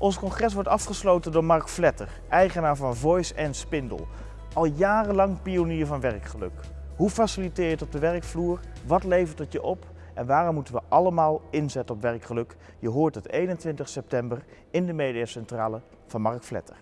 Ons congres wordt afgesloten door Mark Vletter, eigenaar van Voice en Spindel. Al jarenlang pionier van werkgeluk. Hoe faciliteer je het op de werkvloer? Wat levert het je op? En waarom moeten we allemaal inzetten op werkgeluk? Je hoort het 21 september in de mediacentrale van Mark Vletter.